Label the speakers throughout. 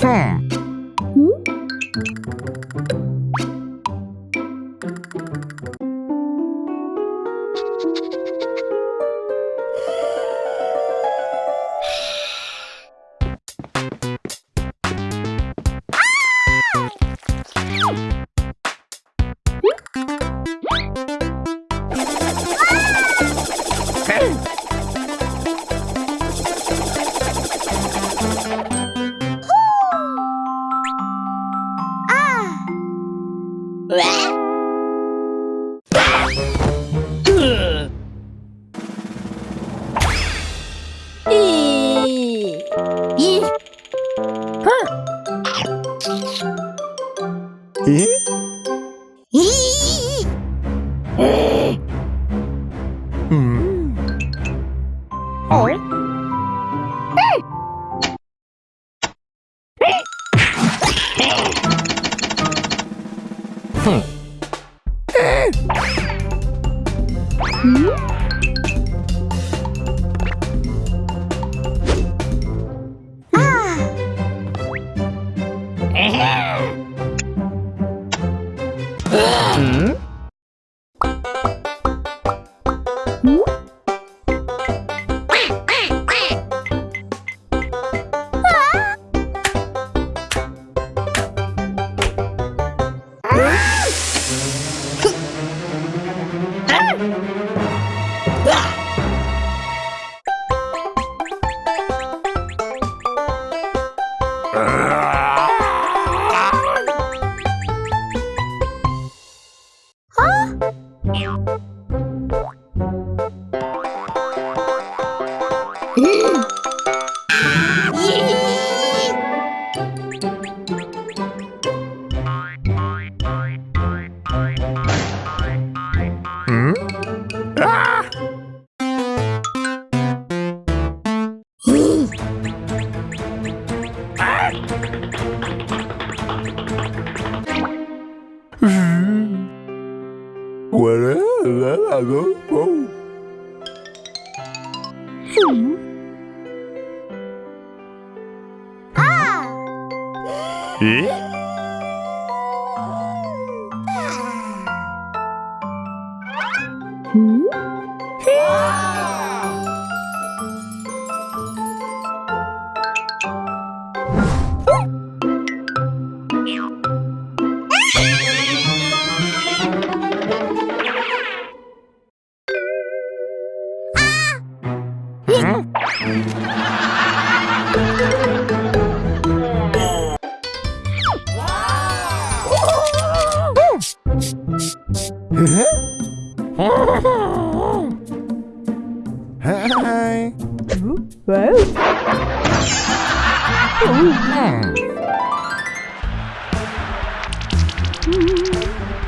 Speaker 1: Hmm. え
Speaker 2: えう
Speaker 1: ん。おい。うん。
Speaker 2: Hmm.
Speaker 1: Ah. Whatever. 咦、Hi. Wow.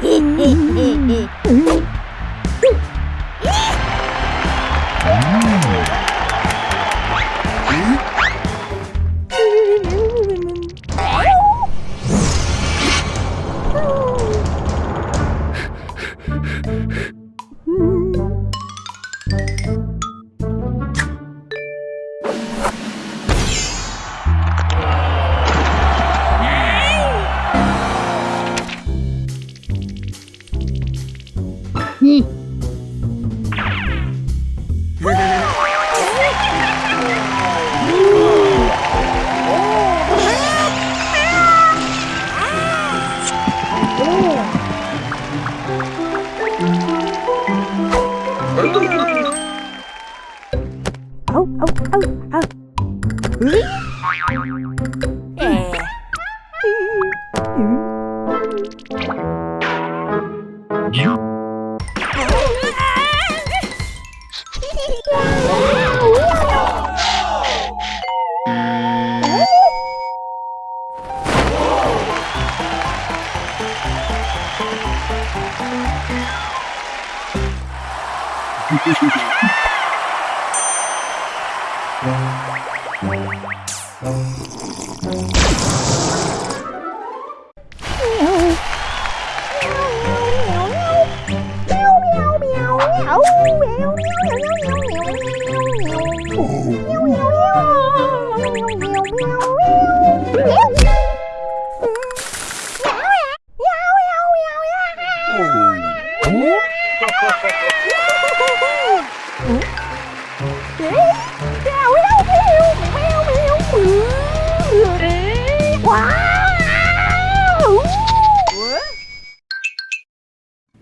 Speaker 1: Hehehehe Oh, oh,
Speaker 2: oh, oh. Thank you.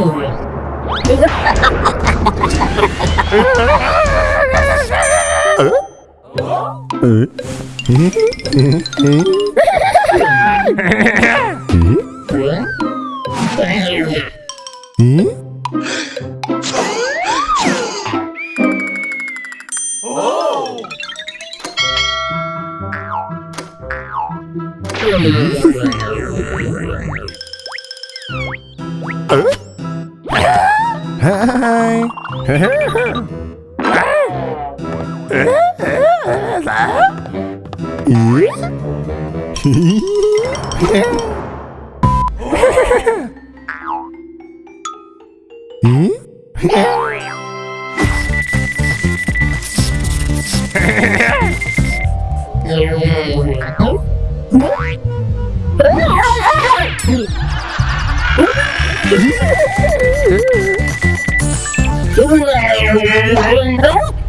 Speaker 3: 볼. 어?
Speaker 1: Hãy subscribe cho kênh Ghiền Mì Gõ
Speaker 3: Để không bỏ lỡ những video hấp dẫn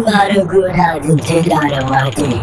Speaker 3: Baru gue dah jenjara mati.